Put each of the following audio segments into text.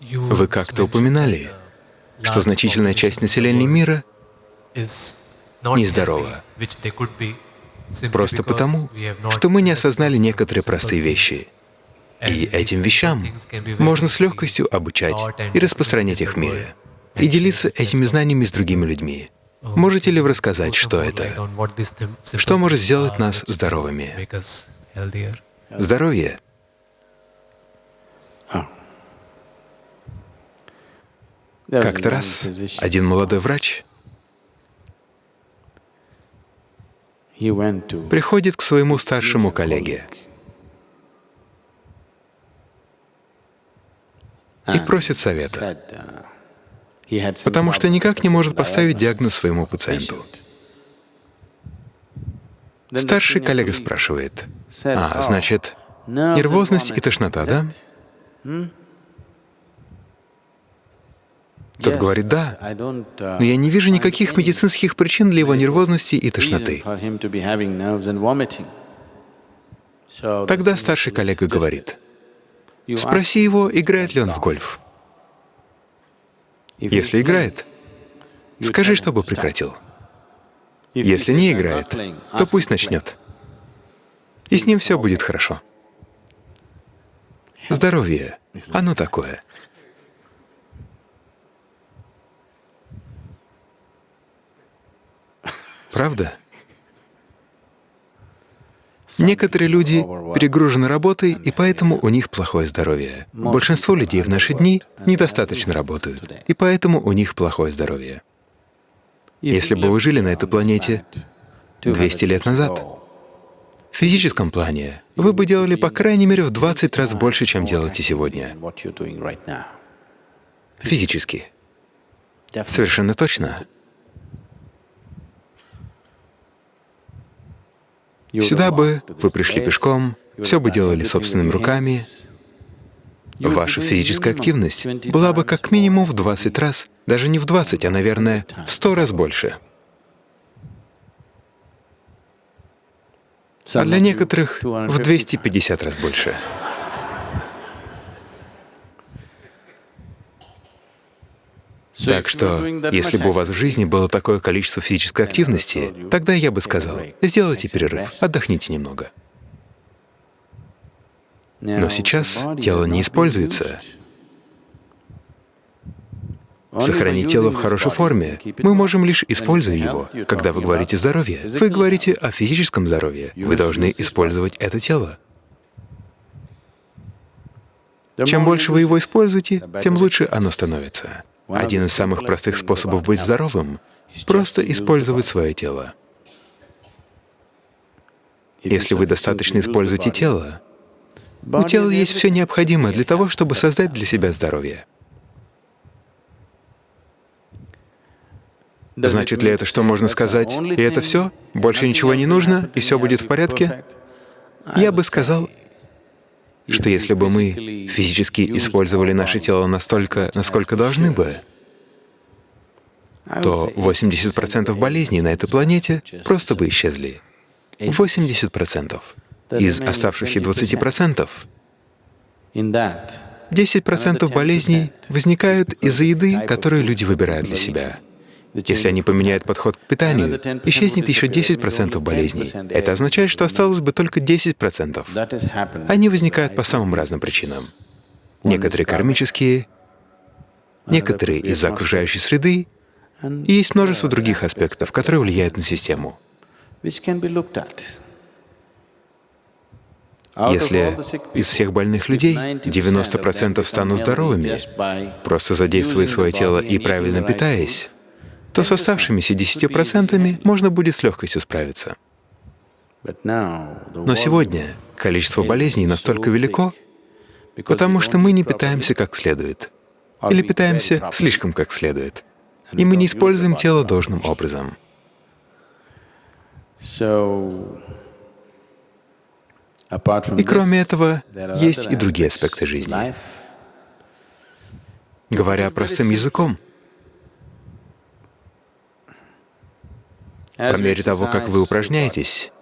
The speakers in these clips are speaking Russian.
Вы как-то упоминали, что значительная часть населения мира нездорова, просто потому, что мы не осознали некоторые простые вещи. И этим вещам можно с легкостью обучать и распространять их в мире, и делиться этими знаниями с другими людьми. Можете ли вы рассказать, что это? Что может сделать нас здоровыми? Здоровье Как-то раз один молодой врач приходит к своему старшему коллеге. И просит совета, потому что никак не может поставить диагноз своему пациенту. Старший коллега спрашивает, «А, значит, нервозность и тошнота, да?» Тот говорит, да, но я не вижу никаких медицинских причин для его нервозности и тошноты. Тогда старший коллега говорит, спроси его, играет ли он в гольф. Если играет, скажи, чтобы прекратил. Если не играет, то пусть начнет. И с ним все будет хорошо. Здоровье, оно такое. Правда? Некоторые люди перегружены работой, и поэтому у них плохое здоровье. Большинство людей в наши дни недостаточно работают, и поэтому у них плохое здоровье. Если бы вы жили на этой планете 200 лет назад, в физическом плане вы бы делали по крайней мере в 20 раз больше, чем делаете сегодня. Физически. Совершенно точно. Сюда бы вы пришли пешком, все бы делали собственными руками. Ваша физическая активность была бы как минимум в 20 раз, даже не в 20, а, наверное, в 100 раз больше. А для некоторых в 250 раз больше. Так что, если бы у вас в жизни было такое количество физической активности, тогда я бы сказал, сделайте перерыв, отдохните немного. Но сейчас тело не используется. Сохранить тело в хорошей форме мы можем лишь используя его. Когда вы говорите «здоровье», вы говорите о физическом здоровье. Вы должны использовать это тело. Чем больше вы его используете, тем лучше оно становится. Один из самых простых способов быть здоровым — просто использовать свое тело. Если вы достаточно используете тело, у тела есть все необходимое для того, чтобы создать для себя здоровье. Значит ли это, что можно сказать, и это все, больше ничего не нужно, и все будет в порядке? Я бы сказал, что если бы мы физически использовали наше тело настолько, насколько должны бы, то 80% болезней на этой планете просто бы исчезли. 80%. Из оставшихся 20% 10% болезней возникают из-за еды, которую люди выбирают для себя. Если они поменяют подход к питанию, исчезнет еще 10% болезней. Это означает, что осталось бы только 10%. Они возникают по самым разным причинам. Некоторые кармические, некоторые из-за окружающей среды, и есть множество других аспектов, которые влияют на систему. Если из всех больных людей 90% станут здоровыми, просто задействуя свое тело и правильно питаясь, то с оставшимися 10% можно будет с легкостью справиться. Но сегодня количество болезней настолько велико, потому что мы не питаемся как следует, или питаемся слишком как следует, и мы не используем тело должным образом. И кроме этого, есть и другие аспекты жизни. Говоря простым языком, по мере того, как вы упражняетесь,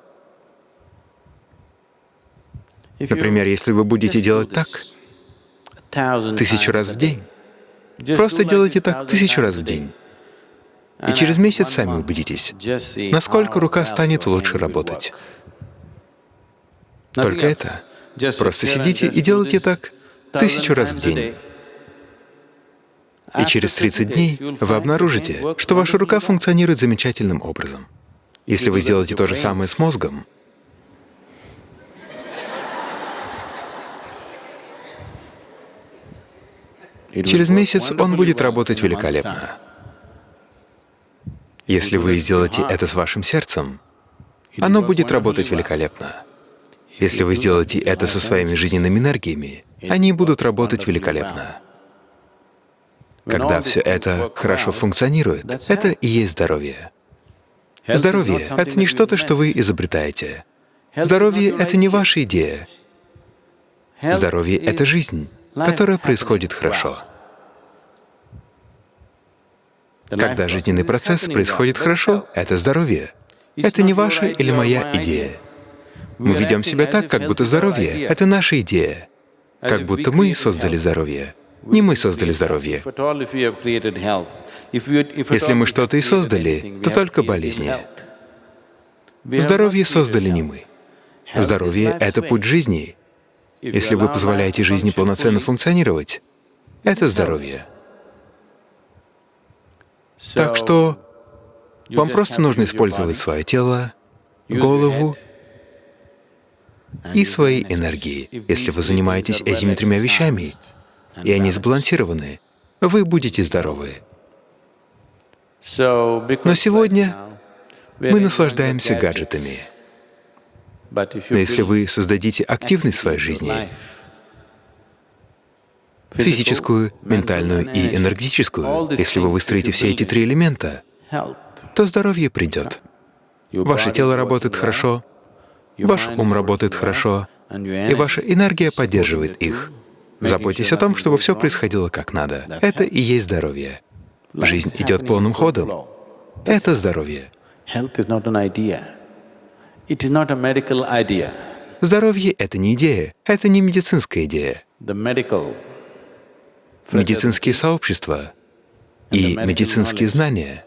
например, если вы будете делать так, тысячу раз в день. Просто делайте так тысячу раз в день. И через месяц сами убедитесь, насколько рука станет лучше работать. Только это. Просто сидите и делайте так тысячу раз в день. И через 30 дней вы обнаружите, что ваша рука функционирует замечательным образом. Если вы сделаете то же самое с мозгом, через месяц он будет работать великолепно. Если вы сделаете это с вашим сердцем, оно будет работать великолепно. Если вы сделаете это со своими жизненными энергиями, они будут работать великолепно. Когда все это хорошо функционирует, это и есть здоровье. Здоровье — это не что-то, что вы изобретаете. Здоровье — это не ваша идея. Здоровье — это жизнь, которая происходит хорошо. Когда жизненный процесс происходит хорошо, это здоровье. Это не ваша или моя идея. Мы ведем себя так, как будто здоровье — это наша идея, как будто мы создали здоровье. Не мы создали здоровье. Если мы что-то и создали, то только болезни. Здоровье создали не мы. Здоровье — это путь жизни. Если вы позволяете жизни полноценно функционировать, это здоровье. Так что вам просто нужно использовать свое тело, голову и свои энергии. Если вы занимаетесь этими тремя вещами, и они сбалансированы, вы будете здоровы. Но сегодня мы наслаждаемся гаджетами. Но если вы создадите активность в своей жизни, физическую, ментальную и энергетическую, если вы выстроите все эти три элемента, то здоровье придет. Ваше тело работает хорошо, ваш ум работает хорошо, и ваша энергия поддерживает их. Заботьтесь о том, чтобы все происходило как надо. Это и есть здоровье. Жизнь идет полным ходом. Это здоровье. Здоровье — это не идея, это не медицинская идея. Медицинские сообщества и медицинские знания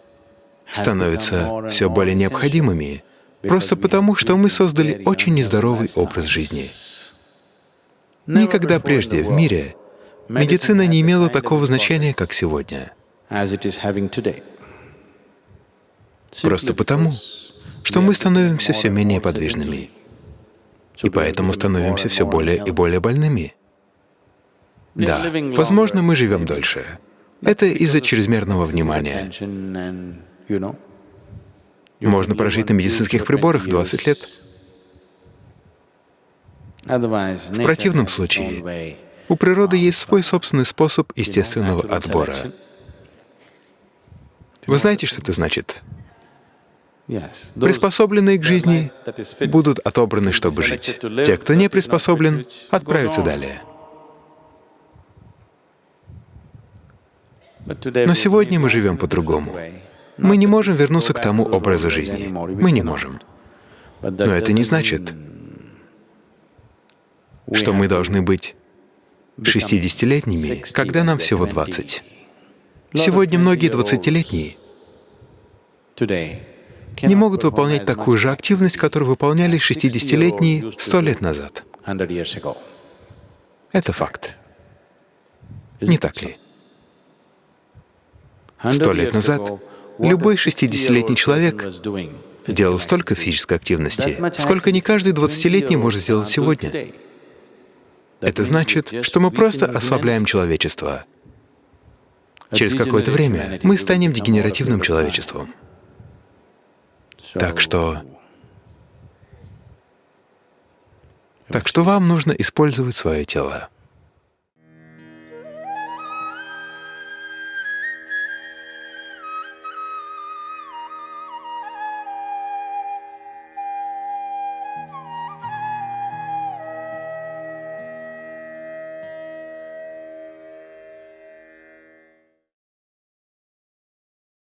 становятся все более необходимыми, просто потому, что мы создали очень нездоровый образ жизни. Никогда прежде в мире медицина не имела такого значения, как сегодня. Просто потому, что мы становимся все менее подвижными, и поэтому становимся все более и более больными. Да, возможно, мы живем дольше. Это из-за чрезмерного внимания. Можно прожить на медицинских приборах 20 лет. В противном случае у природы есть свой собственный способ естественного отбора. Вы знаете, что это значит? Приспособленные к жизни будут отобраны, чтобы жить. Те, кто не приспособлен, отправятся далее. Но сегодня мы живем по-другому. Мы не можем вернуться к тому образу жизни. Мы не можем. Но это не значит, что мы должны быть 60-летними, когда нам всего 20. Сегодня многие 20-летние не могут выполнять такую же активность, которую выполняли 60-летние 100 лет назад. Это факт. Не так ли? Сто лет назад любой 60-летний человек делал столько физической активности, сколько не каждый 20-летний может сделать сегодня. Это значит, что мы просто ослабляем человечество. Через какое-то время мы станем дегенеративным человечеством. Так что... Так что вам нужно использовать свое тело.